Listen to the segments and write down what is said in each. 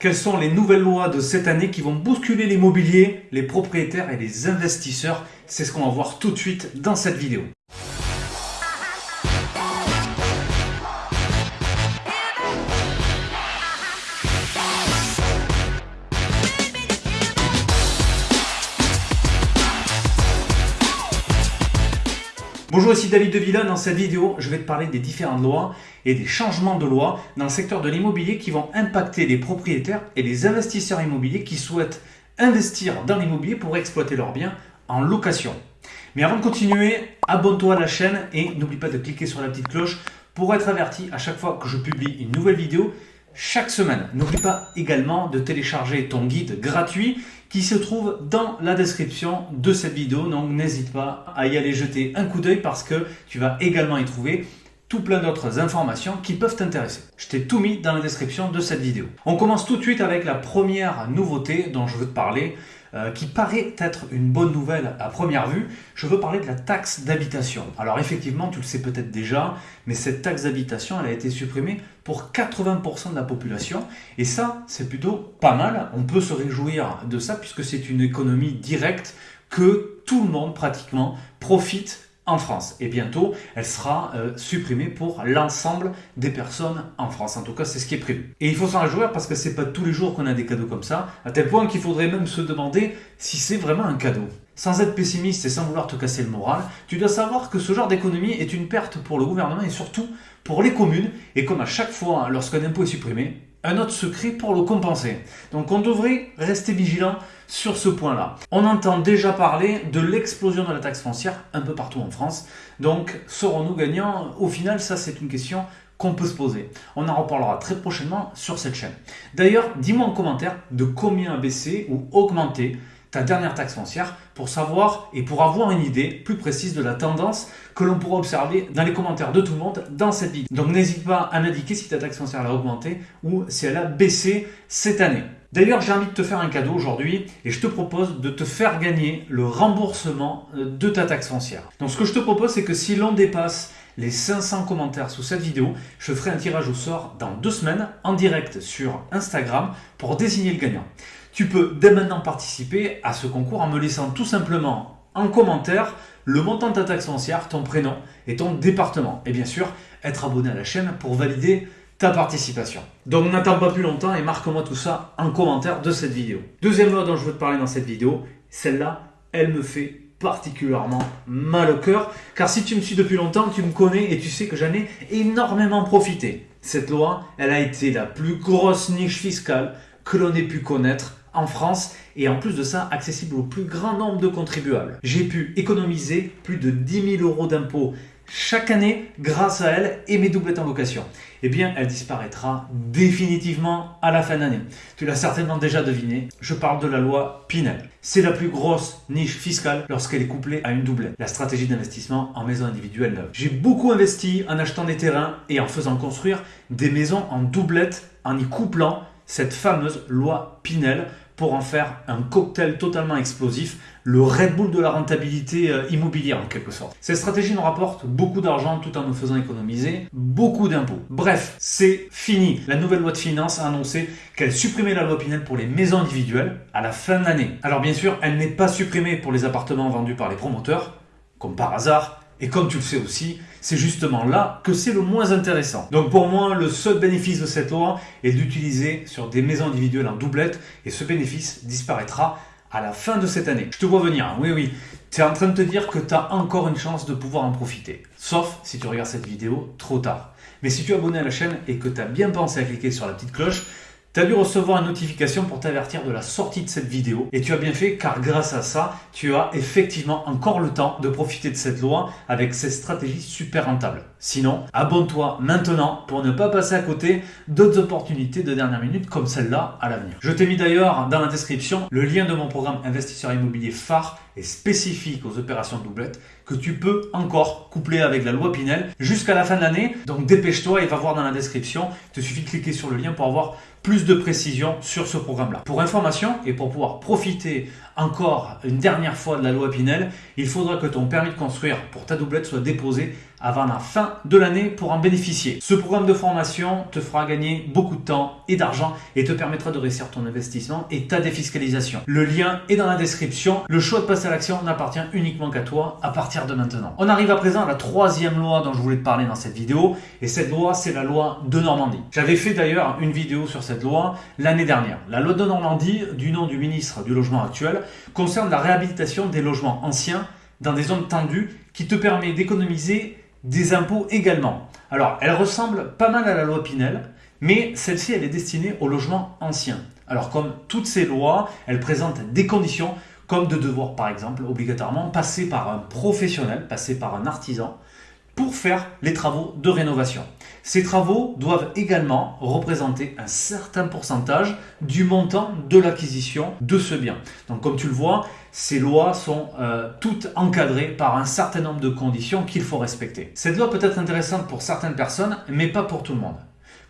Quelles sont les nouvelles lois de cette année qui vont bousculer l'immobilier, les propriétaires et les investisseurs? C'est ce qu'on va voir tout de suite dans cette vidéo. Bonjour, ici David de Villa. Dans cette vidéo, je vais te parler des différentes lois et des changements de loi dans le secteur de l'immobilier qui vont impacter les propriétaires et les investisseurs immobiliers qui souhaitent investir dans l'immobilier pour exploiter leurs biens en location. Mais avant de continuer, abonne-toi à la chaîne et n'oublie pas de cliquer sur la petite cloche pour être averti à chaque fois que je publie une nouvelle vidéo chaque semaine. N'oublie pas également de télécharger ton guide gratuit qui se trouve dans la description de cette vidéo. Donc n'hésite pas à y aller jeter un coup d'œil parce que tu vas également y trouver tout plein d'autres informations qui peuvent t'intéresser. Je t'ai tout mis dans la description de cette vidéo. On commence tout de suite avec la première nouveauté dont je veux te parler. Euh, qui paraît être une bonne nouvelle à première vue, je veux parler de la taxe d'habitation. Alors effectivement, tu le sais peut-être déjà, mais cette taxe d'habitation, elle a été supprimée pour 80% de la population. Et ça, c'est plutôt pas mal. On peut se réjouir de ça puisque c'est une économie directe que tout le monde pratiquement profite en France. Et bientôt, elle sera euh, supprimée pour l'ensemble des personnes en France. En tout cas, c'est ce qui est prévu. Et il faut s'en réjouir parce que c'est pas tous les jours qu'on a des cadeaux comme ça, à tel point qu'il faudrait même se demander si c'est vraiment un cadeau. Sans être pessimiste et sans vouloir te casser le moral, tu dois savoir que ce genre d'économie est une perte pour le gouvernement et surtout pour les communes. Et comme à chaque fois, lorsqu'un impôt est supprimé, un autre secret pour le compenser. Donc on devrait rester vigilant sur ce point-là. On entend déjà parler de l'explosion de la taxe foncière un peu partout en France. Donc serons-nous gagnants? Au final, ça c'est une question qu'on peut se poser. On en reparlera très prochainement sur cette chaîne. D'ailleurs, dis-moi en commentaire de combien baisser ou augmenter ta dernière taxe foncière pour savoir et pour avoir une idée plus précise de la tendance que l'on pourra observer dans les commentaires de tout le monde dans cette vidéo. Donc n'hésite pas à m'indiquer si ta taxe foncière a augmenté ou si elle a baissé cette année. D'ailleurs, j'ai envie de te faire un cadeau aujourd'hui et je te propose de te faire gagner le remboursement euh, de ta taxe foncière. Donc ce que je te propose, c'est que si l'on dépasse les 500 commentaires sous cette vidéo, je ferai un tirage au sort dans deux semaines en direct sur Instagram pour désigner le gagnant. Tu peux dès maintenant participer à ce concours en me laissant tout simplement en commentaire le montant de ta taxe foncière, ton prénom et ton département. Et bien sûr, être abonné à la chaîne pour valider ta participation. Donc n'attends pas plus longtemps et marque-moi tout ça en commentaire de cette vidéo. Deuxième loi dont je veux te parler dans cette vidéo, celle-là, elle me fait particulièrement mal au cœur, car si tu me suis depuis longtemps, tu me connais et tu sais que j'en ai énormément profité. Cette loi, elle a été la plus grosse niche fiscale que l'on ait pu connaître en France et en plus de ça accessible au plus grand nombre de contribuables. J'ai pu économiser plus de 10 000 euros d'impôts chaque année grâce à elle et mes doublettes en location. Eh bien, elle disparaîtra définitivement à la fin d'année. Tu l'as certainement déjà deviné, je parle de la loi Pinel. C'est la plus grosse niche fiscale lorsqu'elle est couplée à une doublette, la stratégie d'investissement en maison individuelle neuve. J'ai beaucoup investi en achetant des terrains et en faisant construire des maisons en doublette en y couplant cette fameuse loi Pinel pour en faire un cocktail totalement explosif, le Red Bull de la rentabilité euh, immobilière en quelque sorte. Cette stratégie nous rapporte beaucoup d'argent tout en nous faisant économiser beaucoup d'impôts. Bref, c'est fini. La nouvelle loi de finances a annoncé qu'elle supprimait la loi Pinel pour les maisons individuelles à la fin de l'année. Alors bien sûr, elle n'est pas supprimée pour les appartements vendus par les promoteurs, comme par hasard, et comme tu le sais aussi, c'est justement là que c'est le moins intéressant. Donc pour moi, le seul bénéfice de cette loi est d'utiliser sur des maisons individuelles en doublette et ce bénéfice disparaîtra à la fin de cette année. Je te vois venir, oui oui, tu es en train de te dire que tu as encore une chance de pouvoir en profiter. Sauf si tu regardes cette vidéo trop tard. Mais si tu es abonné à la chaîne et que tu as bien pensé à cliquer sur la petite cloche, tu as dû recevoir une notification pour t'avertir de la sortie de cette vidéo et tu as bien fait car grâce à ça, tu as effectivement encore le temps de profiter de cette loi avec cette stratégie super rentable. Sinon, abonne-toi maintenant pour ne pas passer à côté d'autres opportunités de dernière minute comme celle-là à l'avenir. Je t'ai mis d'ailleurs dans la description le lien de mon programme investisseur immobilier phare et spécifique aux opérations de doublette que tu peux encore coupler avec la loi Pinel jusqu'à la fin de l'année. Donc dépêche-toi et va voir dans la description. Il te suffit de cliquer sur le lien pour avoir plus de précisions sur ce programme-là. Pour information et pour pouvoir profiter encore une dernière fois de la loi Pinel, il faudra que ton permis de construire pour ta doublette soit déposé avant la fin de l'année pour en bénéficier. Ce programme de formation te fera gagner beaucoup de temps et d'argent et te permettra de réussir ton investissement et ta défiscalisation. Le lien est dans la description. Le choix de passer à l'action n'appartient uniquement qu'à toi à partir de maintenant. On arrive à présent à la troisième loi dont je voulais te parler dans cette vidéo et cette loi c'est la loi de Normandie. J'avais fait d'ailleurs une vidéo sur cette loi l'année dernière. La loi de Normandie, du nom du ministre du logement actuel, concerne la réhabilitation des logements anciens dans des zones tendues qui te permet d'économiser des impôts également. Alors, elle ressemble pas mal à la loi Pinel, mais celle-ci, elle est destinée au logement ancien. Alors, comme toutes ces lois, elle présente des conditions, comme de devoir, par exemple, obligatoirement passer par un professionnel, passer par un artisan, pour faire les travaux de rénovation. Ces travaux doivent également représenter un certain pourcentage du montant de l'acquisition de ce bien. Donc comme tu le vois, ces lois sont euh, toutes encadrées par un certain nombre de conditions qu'il faut respecter. Cette loi peut être intéressante pour certaines personnes, mais pas pour tout le monde.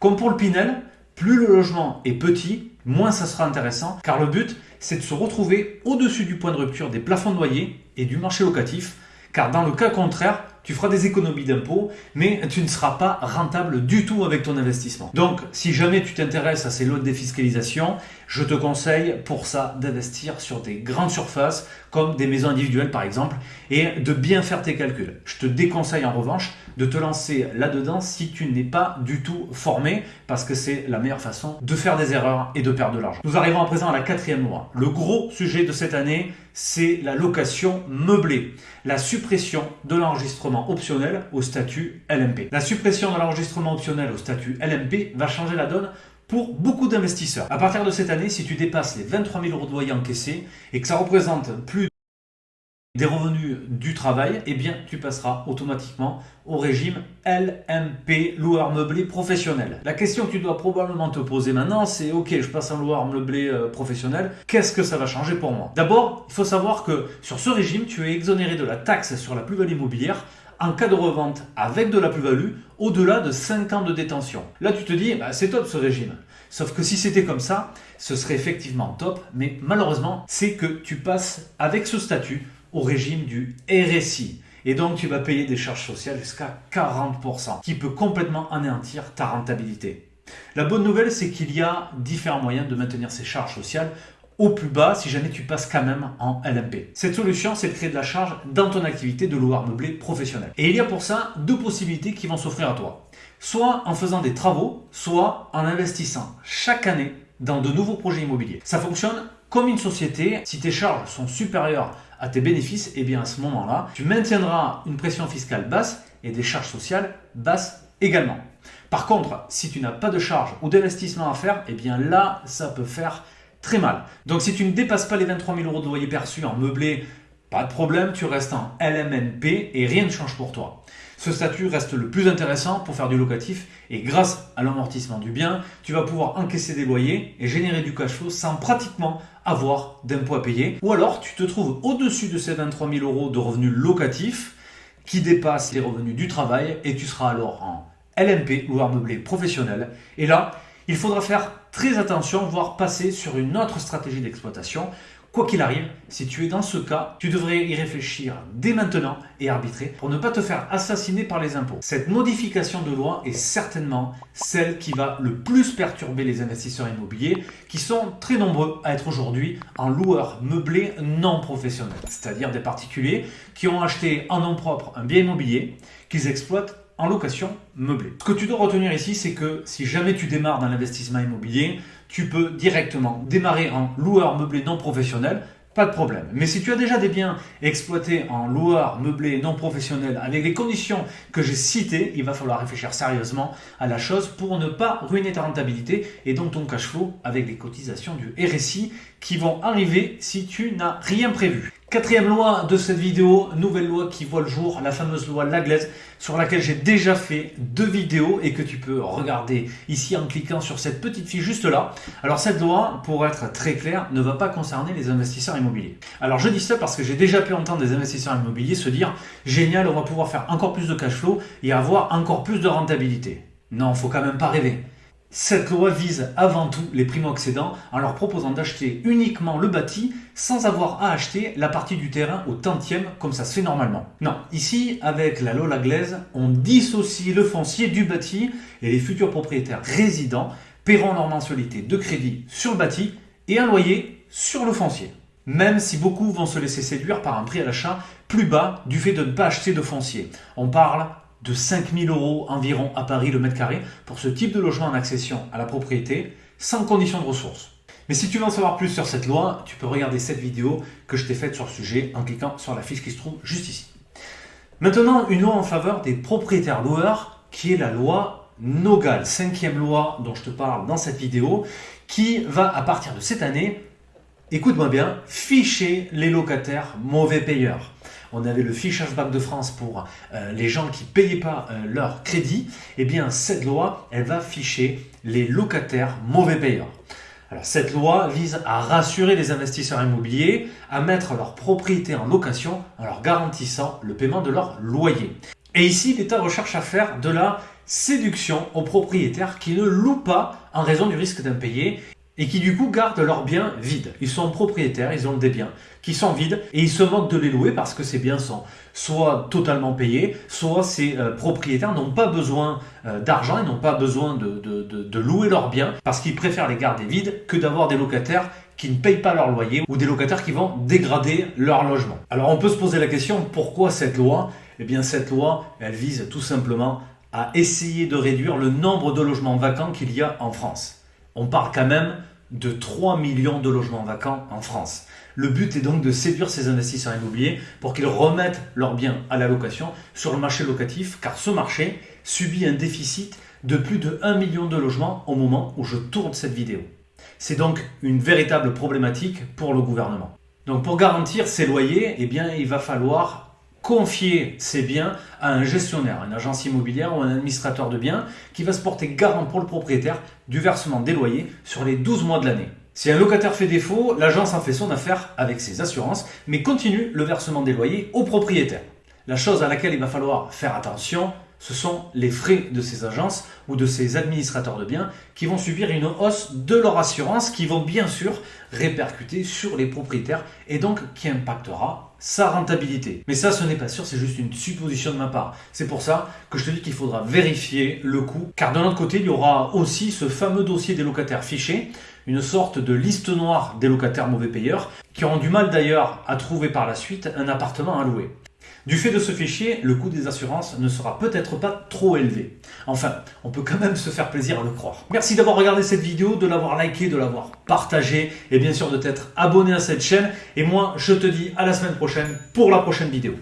Comme pour le Pinel, plus le logement est petit, moins ça sera intéressant, car le but, c'est de se retrouver au-dessus du point de rupture des plafonds de loyer et du marché locatif, car dans le cas contraire, tu feras des économies d'impôts, mais tu ne seras pas rentable du tout avec ton investissement. Donc, si jamais tu t'intéresses à ces lots de défiscalisation, je te conseille pour ça d'investir sur des grandes surfaces, comme des maisons individuelles par exemple, et de bien faire tes calculs. Je te déconseille en revanche de te lancer là-dedans si tu n'es pas du tout formé, parce que c'est la meilleure façon de faire des erreurs et de perdre de l'argent. Nous arrivons à présent à la quatrième loi. Le gros sujet de cette année, c'est la location meublée, la suppression de l'enregistrement optionnel au statut LMP. La suppression de l'enregistrement optionnel au statut LMP va changer la donne pour beaucoup d'investisseurs. À partir de cette année, si tu dépasses les 23 000 euros de loyer encaissés et que ça représente plus des revenus du travail, eh bien tu passeras automatiquement au régime LMP, loueur meublé professionnel. La question que tu dois probablement te poser maintenant, c'est ok, je passe en loueur meublé euh, professionnel, qu'est-ce que ça va changer pour moi? D'abord, il faut savoir que sur ce régime, tu es exonéré de la taxe sur la plus-value immobilière en cas de revente avec de la plus-value au-delà de 5 ans de détention. Là, tu te dis, bah, c'est top ce régime. Sauf que si c'était comme ça, ce serait effectivement top, mais malheureusement, c'est que tu passes avec ce statut au régime du RSI. Et donc, tu vas payer des charges sociales jusqu'à 40%, qui peut complètement anéantir ta rentabilité. La bonne nouvelle, c'est qu'il y a différents moyens de maintenir ces charges sociales au plus bas si jamais tu passes quand même en LMP. Cette solution, c'est de créer de la charge dans ton activité de loueur meublé professionnel. Et il y a pour ça deux possibilités qui vont s'offrir à toi. Soit en faisant des travaux, soit en investissant chaque année dans de nouveaux projets immobiliers. Ça fonctionne comme une société. Si tes charges sont supérieures à tes bénéfices, et eh bien à ce moment-là, tu maintiendras une pression fiscale basse et des charges sociales basses également. Par contre, si tu n'as pas de charges ou d'investissement à faire, et eh bien là, ça peut faire très mal. Donc si tu ne dépasses pas les 23 000 euros de loyer perçu en meublé, pas de problème, tu restes en LMNP et rien ne change pour toi. Ce statut reste le plus intéressant pour faire du locatif et grâce à l'amortissement du bien, tu vas pouvoir encaisser des loyers et générer du cash flow sans pratiquement avoir d'impôts à payer. Ou alors tu te trouves au-dessus de ces 23 000 euros de revenus locatifs qui dépassent les revenus du travail et tu seras alors en LMP, loueur meublé professionnel. Et là, il faudra faire très attention, voire passer sur une autre stratégie d'exploitation. Quoi qu'il arrive, si tu es dans ce cas, tu devrais y réfléchir dès maintenant et arbitrer pour ne pas te faire assassiner par les impôts. Cette modification de loi est certainement celle qui va le plus perturber les investisseurs immobiliers qui sont très nombreux à être aujourd'hui en loueurs meublés non professionnels, c'est-à-dire des particuliers qui ont acheté en nom propre un bien immobilier qu'ils exploitent en location meublée. Ce que tu dois retenir ici, c'est que si jamais tu démarres dans l'investissement immobilier, tu peux directement démarrer en loueur meublé non professionnel, pas de problème. Mais si tu as déjà des biens exploités en loueur meublé non professionnel avec les conditions que j'ai citées, il va falloir réfléchir sérieusement à la chose pour ne pas ruiner ta rentabilité et donc ton cash flow avec les cotisations du RSI qui vont arriver si tu n'as rien prévu. Quatrième loi de cette vidéo, nouvelle loi qui voit le jour, la fameuse loi Laglaise, sur laquelle j'ai déjà fait deux vidéos et que tu peux regarder ici en cliquant sur cette petite fiche juste là. Alors cette loi, pour être très clair, ne va pas concerner les investisseurs immobiliers. Alors je dis ça parce que j'ai déjà pu entendre des investisseurs immobiliers se dire « Génial, on va pouvoir faire encore plus de cash flow et avoir encore plus de rentabilité ». Non, faut quand même pas rêver. Cette loi vise avant tout les primo-accédants en leur proposant d'acheter uniquement le bâti sans avoir à acheter la partie du terrain au tantième comme ça se fait normalement. Non, ici, avec la Lola Glaise, on dissocie le foncier du bâti et les futurs propriétaires résidents paieront leur mensualité de crédit sur le bâti et un loyer sur le foncier. Même si beaucoup vont se laisser séduire par un prix à l'achat plus bas du fait de ne pas acheter de foncier. On parle de 5000 euros environ à Paris le mètre carré pour ce type de logement en accession à la propriété sans condition de ressources. Mais si tu veux en savoir plus sur cette loi, tu peux regarder cette vidéo que je t'ai faite sur le sujet en cliquant sur la fiche qui se trouve juste ici. Maintenant, une loi en faveur des propriétaires loueurs qui est la loi Nogal, cinquième loi dont je te parle dans cette vidéo, qui va à partir de cette année, écoute-moi bien, ficher les locataires mauvais payeurs on avait le fichage Banque de France pour euh, les gens qui ne payaient pas euh, leur crédit, eh bien cette loi, elle va ficher les locataires mauvais payeurs. Alors cette loi vise à rassurer les investisseurs immobiliers, à mettre leur propriété en location en leur garantissant le paiement de leur loyer. Et ici, l'État recherche à faire de la séduction aux propriétaires qui ne louent pas en raison du risque d'impayé et qui du coup gardent leurs biens vides. Ils sont propriétaires, ils ont des biens qui sont vides et ils se moquent de les louer parce que ces biens sont soit totalement payés, soit ces euh, propriétaires n'ont pas besoin euh, d'argent, ils n'ont pas besoin de, de louer leurs biens parce qu'ils préfèrent les garder vides que d'avoir des locataires qui ne payent pas leur loyer ou des locataires qui vont dégrader leur logement. Alors on peut se poser la question, pourquoi cette loi? Eh bien cette loi, elle vise tout simplement à essayer de réduire le nombre de logements vacants qu'il y a en France on parle quand même de 3 millions de logements vacants en France. Le but est donc de séduire ces investisseurs immobiliers pour qu'ils remettent leurs biens à la location sur le marché locatif, car ce marché subit un déficit de plus de 1 million de logements au moment où je tourne cette vidéo. C'est donc une véritable problématique pour le gouvernement. Donc pour garantir ces loyers, eh bien, il va falloir confier ses biens à un gestionnaire, une agence immobilière ou un administrateur de biens qui va se porter garant pour le propriétaire du versement des loyers sur les 12 mois de l'année. Si un locataire fait défaut, l'agence en fait son affaire avec ses assurances, mais continue le versement des loyers au propriétaire. La chose à laquelle il va falloir faire attention, ce sont les frais de ces agences ou de ces administrateurs de biens qui vont subir une hausse de leur assurance qui vont bien sûr répercuter sur les propriétaires et donc qui impactera sa rentabilité. Mais ça, ce n'est pas sûr, c'est juste une supposition de ma part. C'est pour ça que je te dis qu'il faudra vérifier le coût, car de l'autre côté, il y aura aussi ce fameux dossier des locataires fichés, une sorte de liste noire des locataires mauvais payeurs, qui auront du mal d'ailleurs à trouver par la suite un appartement à louer. Du fait de ce fichier, le coût des assurances ne sera peut-être pas trop élevé. Enfin, on peut quand même se faire plaisir à le croire. Merci d'avoir regardé cette vidéo, de l'avoir liké, de l'avoir partagé et bien sûr de t'être abonné à cette chaîne. Et moi, je te dis à la semaine prochaine pour la prochaine vidéo.